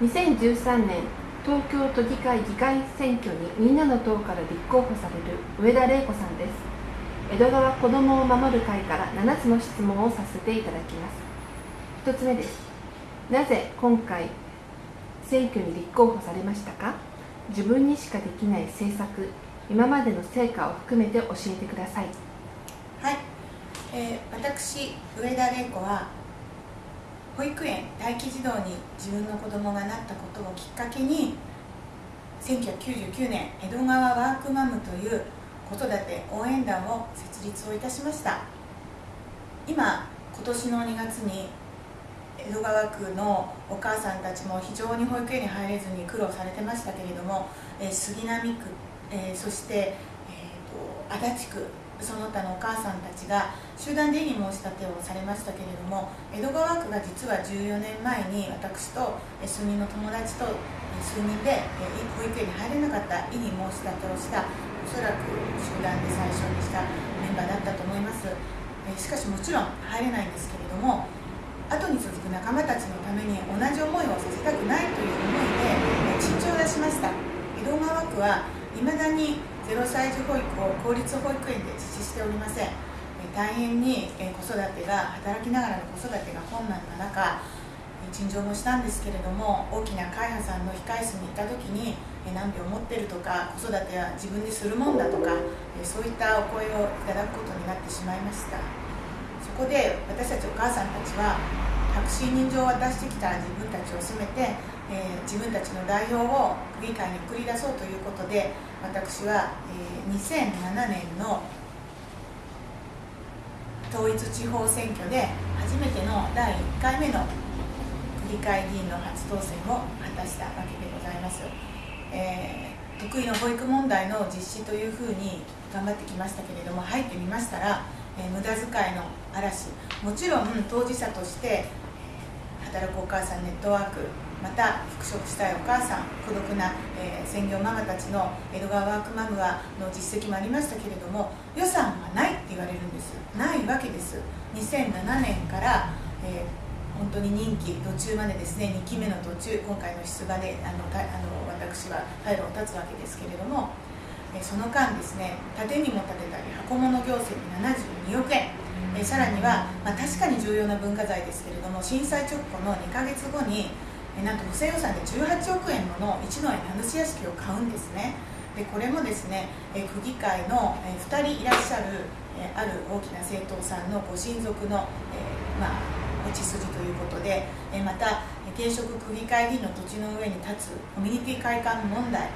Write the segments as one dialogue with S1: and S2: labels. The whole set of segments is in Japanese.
S1: 2013年東京都議会議会選挙にみんなの党から立候補される上田玲子さんです。江戸川子どもを守る会から7つの質問をさせていただきます。1つ目です。なぜ今回選挙に立候補されましたか？自分にしかできない政策今までの成果を含めて教えてください。
S2: はい、えー、私上田玲子は保育園待機児童に自分の子供がなったことをきっかけに1999年江戸川ワークマムという子育て応援団を設立をいたしました。今今年の2月に江戸川区のお母さんたちも非常に保育園に入れずに苦労されてましたけれども、え、杉並区、え、そして、えーと、と足立区その他のお母さんたちが集団でに申し立てをされましたけれども江戸川区が実は14年前に私と数人の友達と数人で保育園に入れなかった意に申し立てをしたおそらく集団で最初にしたメンバーだったと思います。しかしもちろん入れないんですけれども後に続く仲間たちのために同じ思いをさせたくないという思いで陳情を出しました。江戸川区はいまだに0歳児保育を公立保育園で実施しておりません。大変に子育てが働きながらの子育てが困難な中陳情もしたんですけれども大きな会派さんの控え室に行った時に何秒持ってるとか子育ては自分でするもんだとかそういったお声をいただくことになってしまいました。そこで私たちお母さんたちは白紙人情を渡してきた自分たちを責めて、えー、自分たちの代表を区議会に送り出そうということで私は、えー、2007年の統一地方選挙で初めての第1回目の区議会議員の初当選を果たしたわけでございます、えー、得意の保育問題の実施というふうに頑張ってきましたけれども入ってみましたら、えー、無駄遣いの嵐。もちろん当事者として働くお母さんネットワークまた復職したいお母さん孤独な、えー、専業ママたちの江戸川ワークマムはの実績もありましたけれども予算がないって言われるんです。ないわけです。2007年から、えー、本当に任期途中までですね2期目の途中今回の出馬であのあの私は退路を断つわけですけれども、え、その間ですね建にも建てたり箱物行政に72億円。えさらには、まあ、確かに重要な文化財ですけれども震災直後の2か月後にえなんと補正予算で18億円もの一の江名主屋敷を買うんですね。でこれもですねえ区議会のえ2人いらっしゃるえある大きな政党さんのご親族の、えまあ、お血筋ということでえまた現職区議会議員の土地の上に立つコミュニティ会館問題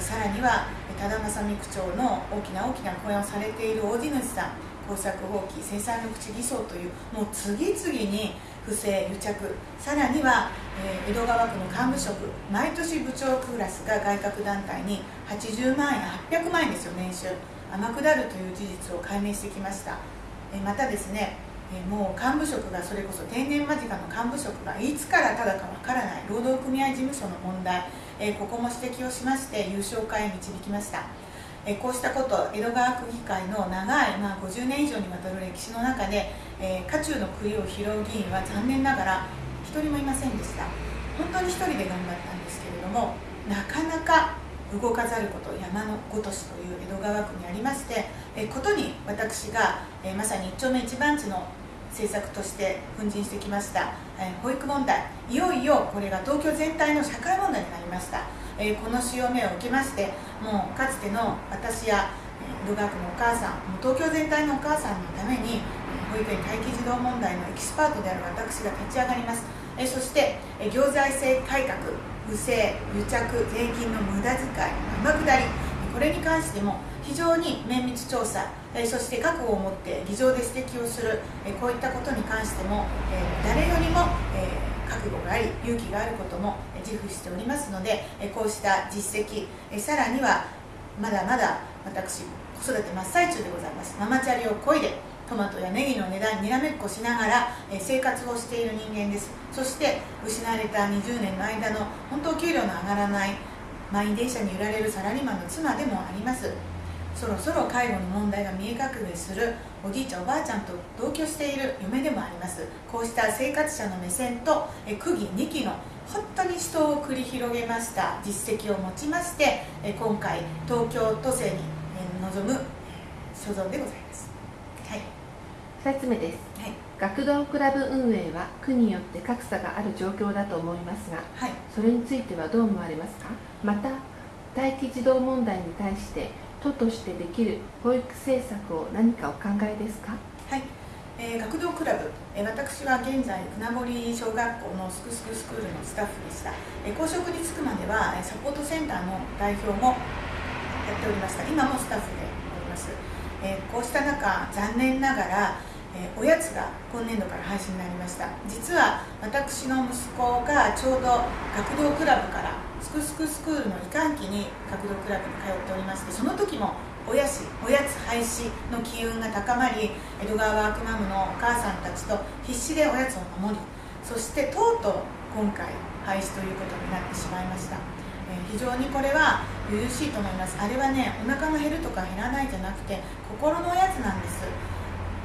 S2: さらには多田正美区長の大きな大きな講演をされている大地主さん工作放棄生産緑地偽装というもう次々に不正癒着。さらには、え、江戸川区の幹部職毎年部長クラスが外郭団体に80万円800万円ですよ年収。天下るという事実を解明してきました、え、またですねえもう幹部職がそれこそ定年間近の幹部職がいつからただかわからない労働組合事務所の問題、えここも指摘をしまして優勝会へ導きました。えこうしたこと江戸川区議会の長い、まあ、50年以上にわたる歴史の中で、えー、渦中の杭を拾う議員は残念ながら1人もいませんでした。本当に1人で頑張ったんですけれどもなかなか動かざること山のごとしという江戸川区にありまして、え、ことに私が、え、まさに一丁目一番地の政策として奮進してきました、え保育問題。いよいよこれが東京全体の社会問題になりました。えー、この潮目を受けましてもうかつての私や戸川区のお母さんもう東京全体のお母さんのために保育園待機児童問題のエキスパートである私が立ち上がります、えー、そして、えー、行財政改革不正癒着税金の無駄遣い天下りこれに関しても非常に綿密調査、そして覚悟を持って議場で指摘をする、こういったことに関しても、誰よりも、覚悟があり勇気があることも自負しておりますのでこうした実績さらにはまだまだ私子育て真っ最中でございます。ママチャリをこいでトマトやネギの値段にらめっこしながら生活をしている人間です。そして失われた20年の間の本当給料の上がらない満員電車に揺られるサラリーマンの妻でもあります。そろそろ介護の問題が見え隠れするおじいちゃんおばあちゃんと同居している嫁でもあります。こうした生活者の目線と区議2期の本当に死闘を繰り広げました実績を持ちまして今回東京都政に臨む所存でございます。はい。
S1: 2つ目です、はい、学童クラブ運営は区によって格差がある状況だと思いますが、はい、それについてはどう思われますか？また待機児童問題に対して都としてできる保育政策を何かお考えですか？
S2: はい。えー、学童クラブ、えー、私は現在船堀小学校のすくすくスクールのスタッフでした、えー、公職に就くまではサポートセンターの代表もやっておりました。今もスタッフでおります、えこうした中残念ながら、えおやつが今年度から廃止になりました。実は私の息子がちょうど学童クラブからすくすくスクールの移管期に学童クラブに通っておりましてその時もおやしおやつ廃止の機運が高まり江戸川ワークマムのお母さんたちと必死でおやつを守りそしてとうとう今回廃止ということになってしまいました、えー、非常にこれは優しいと思います。あれはねお腹が減るとか減らないじゃなくて心のおやつなんです。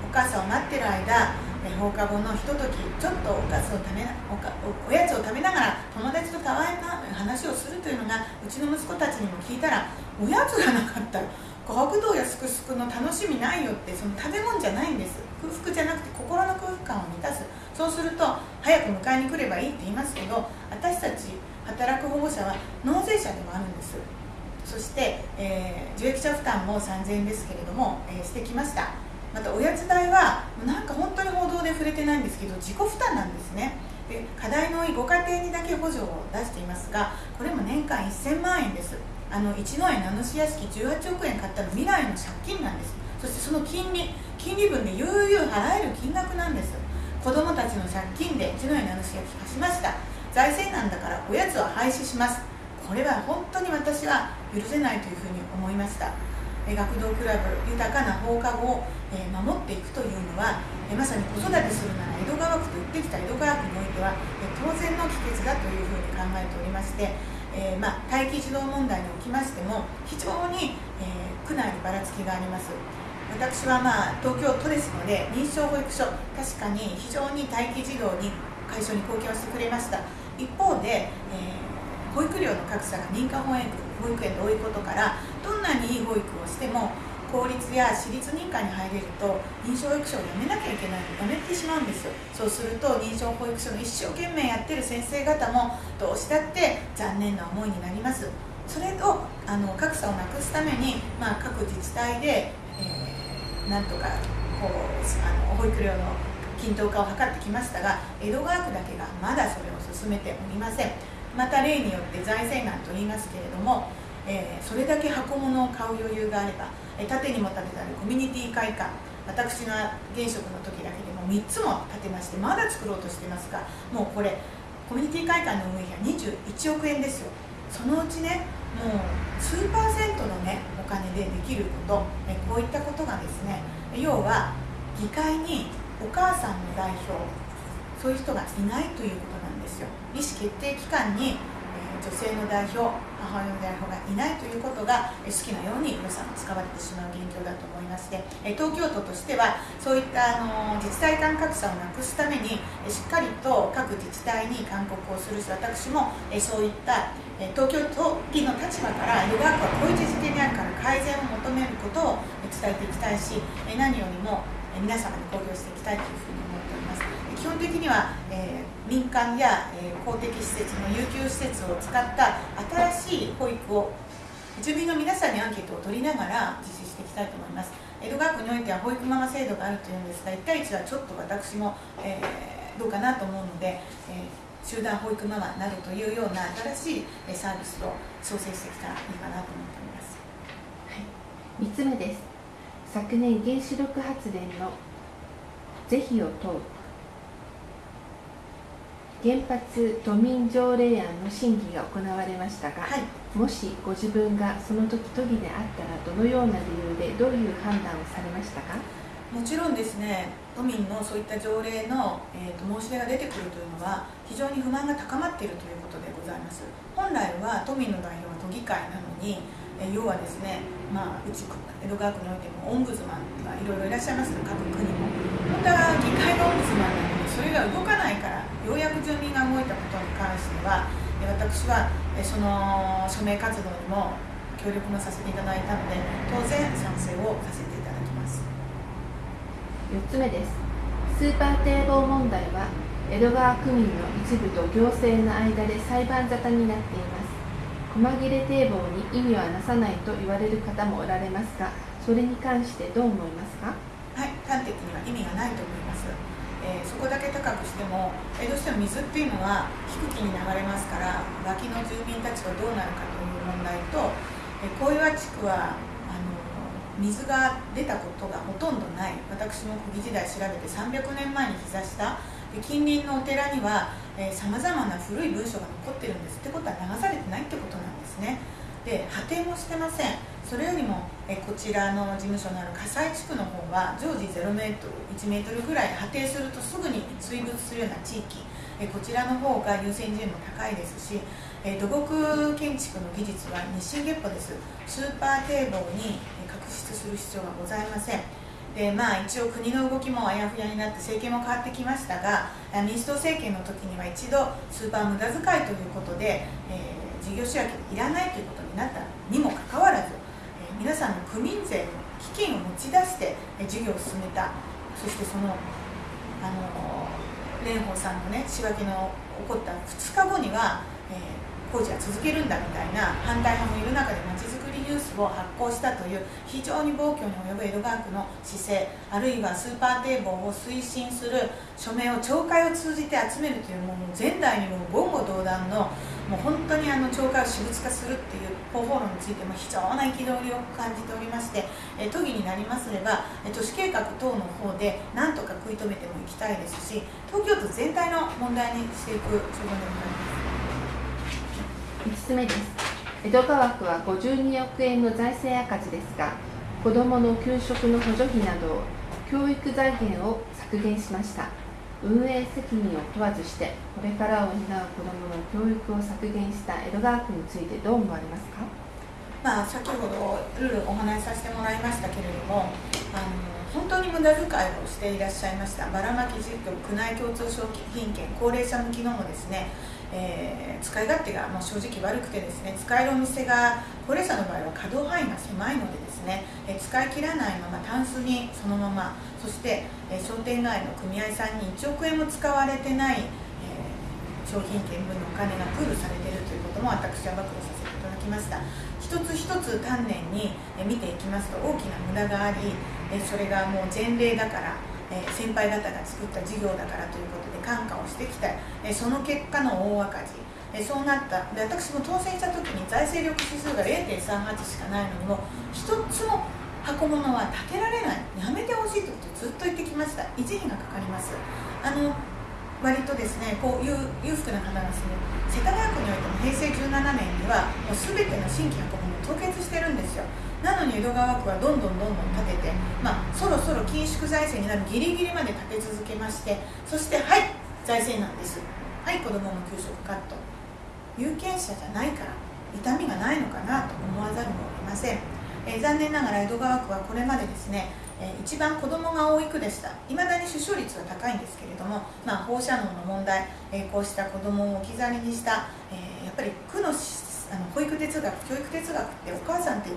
S2: お母さんを待ってる間放課後のひとときちょっとおかずを食べおかおやつを食べながら友達とたわいな話をするというのがうちの息子たちにも聞いたらおやつがなかった。学童やすくすくの楽しみないよってその食べ物じゃないんです。空腹じゃなくて心の空腹感を満たす。そうすると早く迎えに来ればいいって言いますけど私たち働く保護者は納税者でもあるんです。そして、えー、受益者負担も3000円ですけれども、えー、してきました。またおやつ代はなんか本当に報道で触れてないんですけど自己負担なんですね。で課題の多いご家庭にだけ補助を出していますがこれも年間1000万円です。あの一之江名主屋敷18億円買ったの未来の借金なんです。そしてその金利金利分で悠々払える金額なんです。子どもたちの借金で一之江名主屋敷貸しました。財政難だからおやつは廃止します。これは本当に私は許せないというふうに思いました。学童クラブ豊かな放課後を守っていくというのはまさに子育てするなら江戸川区と言ってきた江戸川区においては当然の帰結だというふうに考えておりましてえー、ま、待機児童問題におきましても非常に、えー、区内にばらつきがあります。私は、まあ、東京都ですので認証保育所確かに非常に待機児童に解消に貢献をしてくれました。一方で、えー、保育料の格差が認可保育保育園で多いことからどんなにいい保育をしても公立や私立認可に入れると認証保育所を辞めなきゃいけないの辞めてしまうんですよ。そうすると認証保育所の一生懸命やってる先生方もどうしたって残念な思いになります。それをあの格差をなくすために、まあ、各自治体で、えー、なんとかこうあの保育料の均等化を図ってきましたが江戸川区だけがまだそれを進めておりません。また例によって財政難と言いますけれども、えー、それだけ箱物を買う余裕があればえ縦にも立てたりコミュニティ会館私が現職の時だけでも3つも建てましてまだ作ろうとしてますがもうこれコミュニティ会館の運営費は21億円ですよ。そのうちねもう数パーセントのねお金でできることえこういったことがですね要は議会にお母さんの代表そういう人がいないということですよ。意思決定機関に女性の代表母親の代表がいないということが好きなように予算が使われてしまう現状だと思いまして東京都としてはそういったあの自治体間格差をなくすためにしっかりと各自治体に勧告をするし私もそういった東京都議の立場から江戸川区はこういう事件であるから改善を求めることを伝えていきたいし何よりも皆様に公表していきたいというふうに基本的には、えー、民間や、えー、公的施設の有給施設を使った新しい保育を住民の皆さんにアンケートを取りながら実施していきたいと思います。江戸川区においては保育ママ制度があるというんですが1対1はちょっと私も、えー、どうかなと思うので、え集団保育ママなどというような新しいサービスを創生してきたらいいかなと思っております、
S1: はい、3つ目です。昨年原子力発電の是非を問う。原発都民条例案の審議が行われましたが、はい、もしご自分がその時都議であったらどのような理由でどういう判断をされましたか？
S2: もちろんですね都民のそういった条例の、えーと、申し出が出てくるというのは非常に不満が高まっているということでございます。本来は都民の代表は都議会なのに、えー、要はですね、まあ、うち江戸川区においてもオンブズマンがいろいろいらっしゃいます各区にも。本当は議会のオンブズマンそれが動かないからようやく住民が動いたことに関しては私はその署名活動にも協力もさせていただいたので当然賛成をさせていただきます。
S1: 4つ目です。スーパー堤防問題は江戸川区民の一部と行政の間で裁判沙汰になっています。細切れ堤防に意味はなさないと言われる方もおられますがそれに関してどう思いますか？
S2: はい端的には意味がないと思いますえー、そこだけ高くしても、えー、どうしても水っていうのは低気に流れますから脇の住民たちはどうなるかという問題と、えー、小岩地区はあの水が出たことがほとんどない。私も古時代調べて300年前に膝下で近隣のお寺にはさまざまな古い文書が残ってるんです。ってことは流されてないってことなんですね。で破定もしてません。それよりもえこちらの事務所のある火災地区の方は常時0メートル1メートルぐらい破定するとすぐに水没するような地域えこちらの方が優先順位も高いですしえ土木建築の技術は日進月歩です。スーパー堤防に確執する必要はございません。でまあ一応国の動きもあやふやになって政権も変わってきましたが民主党政権の時には一度スーパー無駄遣いということで、えー、事業主役いらないということになったにもかかわらず皆さんの区民税の基金を持ち出して事業を進めた。そしてそのあの蓮舫さんのね仕分けの起こった2日後には、えー、工事は続けるんだみたいな反対派もいる中でまちづくりニュースを発行したという非常に暴挙に及ぶ江戸川区の姿勢あるいはスーパー堤防を推進する署名を懲戒を通じて集めるというもう前代にも言語道断のもう本当にあの懲戒を私物化するっていう方法論についても非常な憤りを感じておりましてえ都議になりますれば都市計画等の方でなんとか食い止めてもいきたいですし東京都全体の問題にしていく所存でござい
S1: ます。5つ目です。江戸川区は52億円の財政赤字ですが子どもの給食の補助費など教育財源を削減しました。運営責任を問わずしてこれからを担う子どもの教育を削減した江戸川区についてどう思われますか？
S2: まあ、先ほどルールお話しさせてもらいましたけれどもあの本当に無駄遣いをしていらっしゃいましたばらまき事業区内共通商品券高齢者向きのもですねえー、使い勝手がもう正直悪くてですね使えるお店が高齢者の場合は可動範囲が狭いのでですね、えー、使い切らないままタンスにそのままそして、え、商店街の組合さんに1億円も使われてない、え商品券分のお金がプールされているということも私は暴露させていただきました。一つ一つ丹念に見ていきますと大きな無駄がありそれがもう前例だからえ先輩方が作った事業だからということで感化をしてきた。えその結果の大赤字。そうなった。で私も当選した時に財政力指数が0.38しかないのにも一つも箱物は建てられない。やめてほしいということをずっと言ってきました。維持費がかかります。あの割とですねこういう裕福な方が住む世田谷区においても平成17年にはもう全ての新規箱物を凍結してるんですよ。なのに江戸川区はどんどんどんどん建てて、まあ、そろそろ緊縮財政になるギリギリまで建て続けましてそしてはい財政なんです。はい子どもの給食カット。有権者じゃないから痛みがないのかなと思わざるを得ません、え、残念ながら江戸川区はこれまでですねえ一番子どもが多い区でした。いまだに出生率は高いんですけれども、まあ、放射能の問題、えこうした子どもを置き去りにした、えやっぱり区のあの保育哲学教育哲学ってお母さんって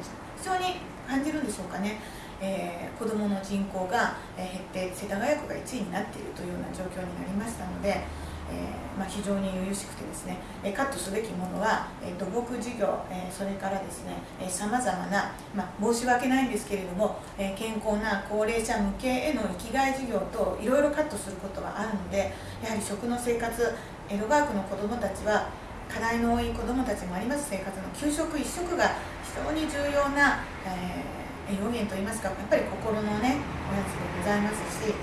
S2: 非常に感じるんでしょうかね、えー、子どもの人口が減って世田谷区が1位になっているというような状況になりましたので、えー、まあ、非常に由々しくてですね、カットすべきものは、土木事業、それからですねさまざ、まな、ま、申し訳ないんですけれども、健康な高齢者向けへの生きがい事業といろいろカットすることはあるのでやはり食の生活江戸川区の子どもたちは課題の多い子どもたちもあります。生活の給食一食が常に重要な、えー、栄養源といいますかやっぱり心のねおやつでございますし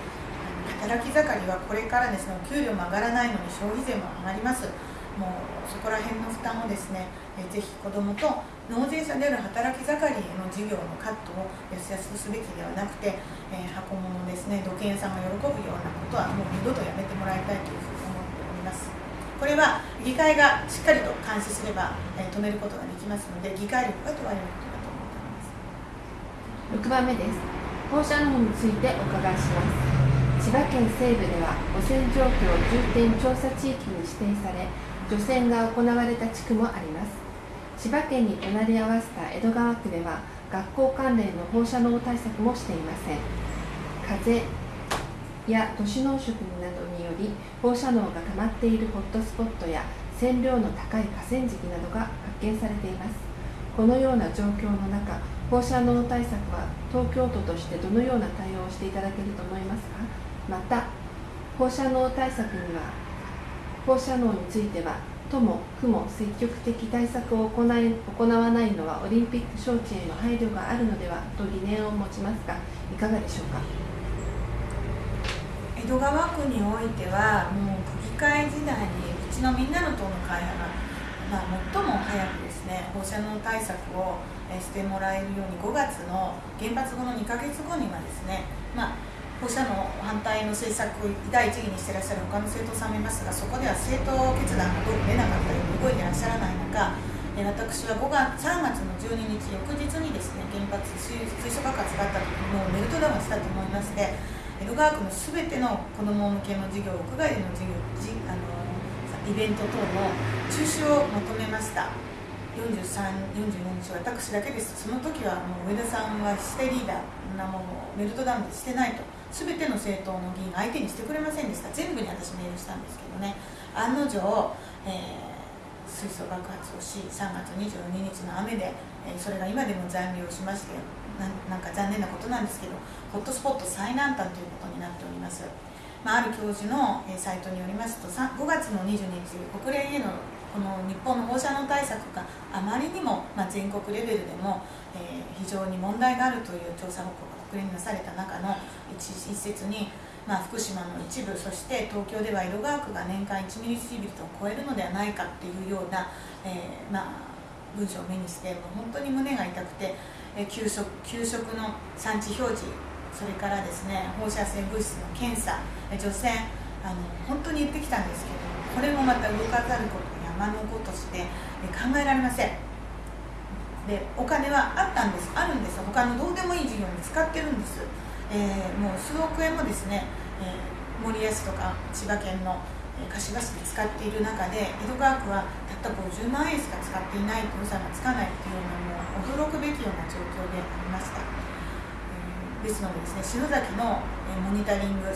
S2: 働き盛りはこれからですねお給料も上がらないのに消費税も上がりますもうそこら辺の負担をですね、えー、ぜひ子どもと納税者である働き盛りの事業のカットをやすやすすべきではなくて、えー、箱物ですね土建屋さんが喜ぶようなことはもう二度とやめてもらいたいというふうに。これは議会がしっかりと監視すれば、えー、止めることができますので議会力が問われることだと思っております。
S1: 6番目です。放射能についてお伺いします。千葉県西部では汚染状況重点調査地域に指定され除染が行われた地区もあります。千葉県に隣り合わせた江戸川区では学校関連の放射能対策もしていません。風や都市農食などにより放射能が溜まっているホットスポットや線量の高い河川敷などが発見されています。このような状況の中放射能対策は東京都としてどのような対応をしていただけると思いますか？また放射能対策には放射能については都も区も積極的対策を行い行わないのはオリンピック招致への配慮があるのではと疑念を持ちますがいかがでしょうか？
S2: 江戸川区においてはもう区議会時代にうちのみんなの党の会派が、まあ、最も早くですね放射能対策をしてもらえるように5月の原発後の2か月後にはですね、まあ放射能反対の政策を第一義にしてらっしゃる他の政党さんもいますがそこでは政党決断がどうも出なかったように動いてらっしゃらない中私は5月3月の12日翌日にですね原発水素爆発があった時もうメルトダウンしたと思いまして江戸川区の全ての子ども向けの授業屋外での授業あのイベント等の中止を求めました。43、44日私だけです。その時はもう上田さんはシテリーダーなものをメルトダウンでしてないと。全ての政党の議員相手にしてくれませんでした。全部に私メールしたんですけどね。案の定、えー、水素爆発をし3月22日の雨で、えー、それが今でも残留しましてなんか残念なことなんですけどホットスポット最南端ということになっております、まあ、ある教授の、えー、サイトによりますと5月の22日国連へのこの日本の放射能対策があまりにも、まあ、全国レベルでも、えー、非常に問題があるという調査報告が国連になされた中の一一節に、まあ、福島の一部そして東京では江戸川区が年間1ミリシービルトを超えるのではないかっていうような、えー、まあ、文章を目にしてもう本当に胸が痛くて、えー、給食給食の産地表示それからですね放射性物質の検査除染あの本当に言ってきたんですけどこれもまた動かざること山のことして考えられません。でお金はあったんです。あるんです。他のどうでもいい事業に使ってるんです、えー、もう数億円もですね、えー、森安とか千葉県の柏市で使っている中で江戸川区はたった50万円しか使っていないと予算がつかないっていうのも驚くべきような状況でありました、えー、ですのでですね篠崎のモニタリング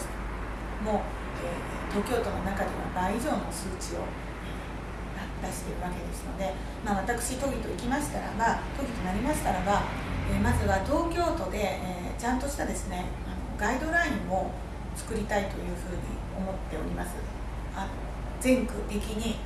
S2: も、え東京都の中では倍以上の数値を出しているわけですので、まあ、私都議と行きましたらば都議となりましたらば、え、まずは東京都で、え、ちゃんとしたですねあのガイドラインを作りたいというふうに思っております。あの全区的に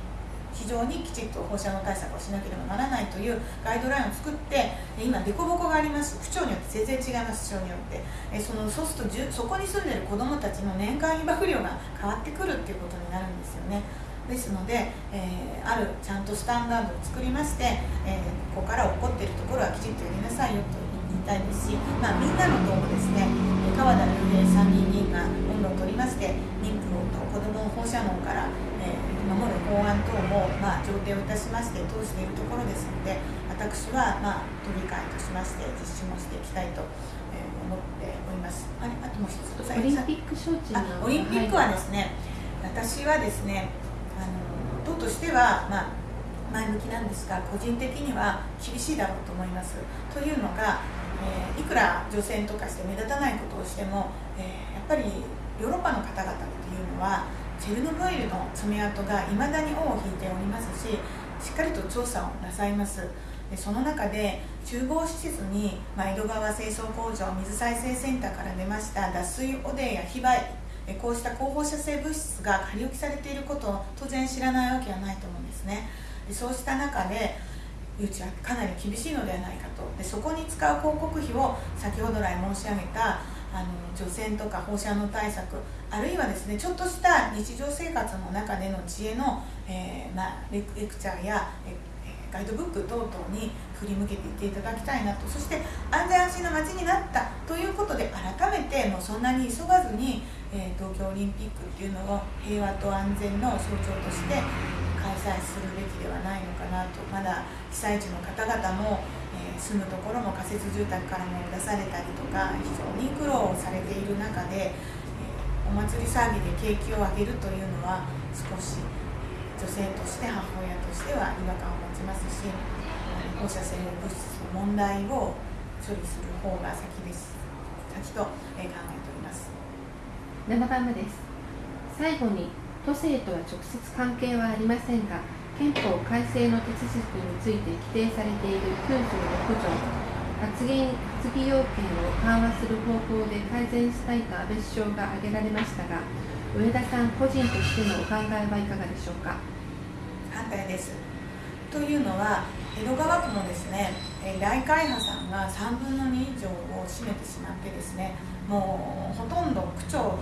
S2: 非常にきちっと放射能対策をしなければならないというガイドラインを作って今凸凹があります。区長によって全然違います。市長によって。えそのそうするとそこに住んでる子どもたちの年間被曝量が変わってくるっていうことになるんですよね。ですので、えー、あるちゃんとスタンダードを作りまして、えー、ここから起こっているところはきちんとやりなさいよと言いたいですし、まあ、みんなの党もですね川田龍平参議院議員が温度を取りまして妊婦と子どもを放射能から、えー、守る法案等も、まあ、上程をいたしまして通しているところですので私は、まあ、都議会としまして実施もしていきたいと。思っております。あれ、あともう一つ。
S1: オリンピック招致
S2: オリンピックはですね、私はですね、党としては、まあ、前向きなんですが個人的には厳しいだろうと思います。というのが、えー、いくら除染とかして目立たないことをしても、えー、やっぱりヨーロッパの方々っていうのはチェルノブイリの爪痕がいまだに尾を引いておりますししっかりと調査をなさいます。でその中で厨房施設に、まあ、江戸川清掃工場水再生センターから出ました脱水汚泥や非売こうした高放射性物質が仮置きされていることを当然知らないわけはないと思うんですねでそうした中でうちはかなり厳しいのではないかと。でそこに使う広告費を先ほど来申し上げたあの除染とか放射能対策あるいはですねちょっとした日常生活の中での知恵の、えー、まあ、レクチャーや、えガイドブック等々に振り向けていっていただきたいなと。そして安全安心な街になったということで改めてもうそんなに急がずにえー、東京オリンピックっていうのを平和と安全の象徴として開催するべきではないのかなと。まだ被災地の方々も、えー、住むところも仮設住宅からも出されたりとか非常に苦労されている中で、えー、お祭り騒ぎで景気を上げるというのは少し女性として母親としては違和感を持ちますし放射性物質の問題を処理する方が先です。先と考えております。
S1: 7番目です。最後に都政とは直接関係はありませんが憲法改正の手続きについて規定されている96条発言発議要件を緩和する方向で改善したいと安倍首相が挙げられましたが上田さん個人としてのお考えはいかがでしょうか？
S2: 反対です。というのは江戸川区もですね大会派さんが3分の2以上を占めてしまってですねもうほとんど区長の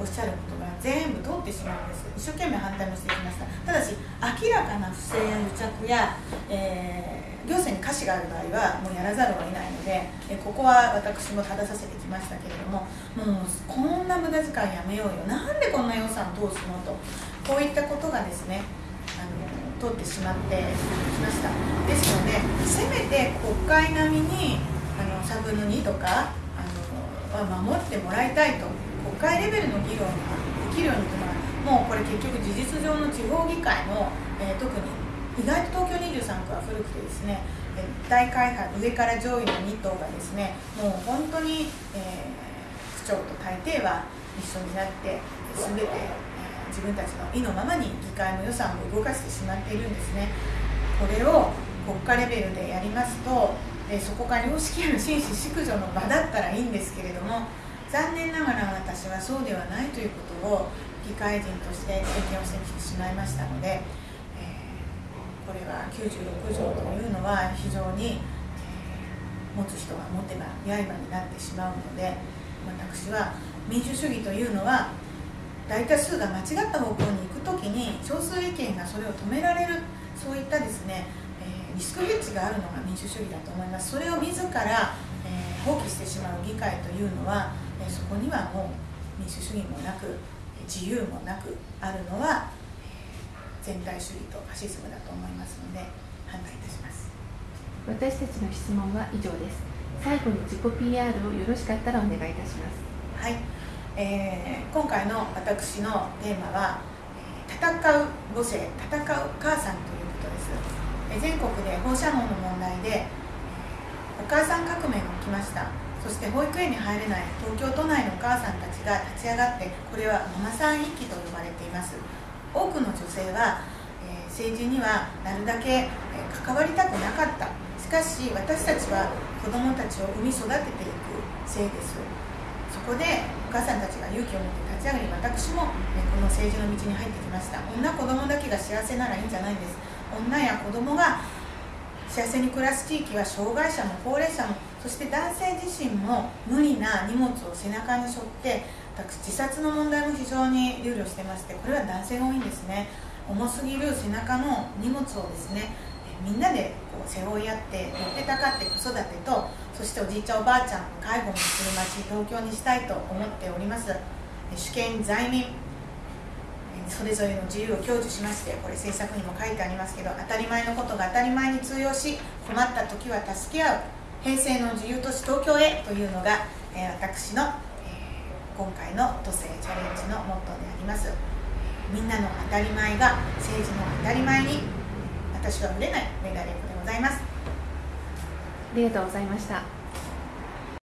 S2: おっしゃることが全部通ってしまうんです。一生懸命反対もしてきました。ただし明らかな不正や癒着や、えー行政に瑕疵がある場合はもうやらざるを得ないのでえここは私も正させてきましたけれどももうこんな無駄遣いやめようよ。なんでこんな予算通すのと。こういったことがですねあの通ってしまってきました。ですのでせめて国会並みにあの3分の2とかあのは守ってもらいたいと国会レベルの議論ができるようにというのはもうこれ結局事実上の地方議会の、えー、特に意外と東京23区は古くてですね大会派上から上位の2党がですねもう本当に、えー、区長と大抵は一緒になって全て、えー、自分たちの意のままに議会の予算を動かしてしまっているんですね。これを国家レベルでやりますと、え、そこが良識ある紳士淑女の場だったらいいんですけれども残念ながら私はそうではないということを議会人として経験をしてきてしまいましたのでえこれは96条というのは非常に、えー、持つ人が持てば刃になってしまうので私は民主主義というのは大多数が間違った方向に行く時に少数意見がそれを止められるそういったですね、えー、リスクヘッジがあるのが民主主義だと思います。それを自ら、えー、放棄してしまう議会というのは、そこにはもう民主主義もなく自由もなくあるのは全体主義とファシズムだと思いますので反対いたします。
S1: 私たちの質問は以上です。最後に自己 PR をよろしかったらお願いいたします。
S2: はい、えー、今回の私のテーマは「戦う母性戦う母さん」ということです、え全国で放射能の問題でお母さん革命が起きましたそして保育園に入れない東京都内のお母さんたちが立ち上がってこれはママさん一揆と呼ばれています。多くの女性は、え、政治にはなるだけ、え、関わりたくなかった。しかし私たちは子どもたちを産み育てていくせいです。そこでお母さんたちが勇気を持って立ち上がり私も、ね、この政治の道に入ってきました。女子供だけが幸せならいいんじゃないんです。女や子供が幸せに暮らす地域は障害者も高齢者もそして男性自身も無理な荷物を背中に背負って自殺の問題も非常に憂慮してましてこれは男性が多いんですね。重すぎる背中の荷物をですねみんなでこう背負い合って乗ってたかって子育てとそしておじいちゃんおばあちゃんの介護もする街東京にしたいと思っております。主権在民それぞれの自由を享受しましてこれ政策にも書いてありますけど当たり前のことが当たり前に通用し困った時は助け合う。平成の自由都市東京へというのが、え、私のえ今回の都政チャレンジのモットーであります。みんなの当たり前が政治の当たり前に私はぶれないメガネでございます。
S1: ありがとうございました。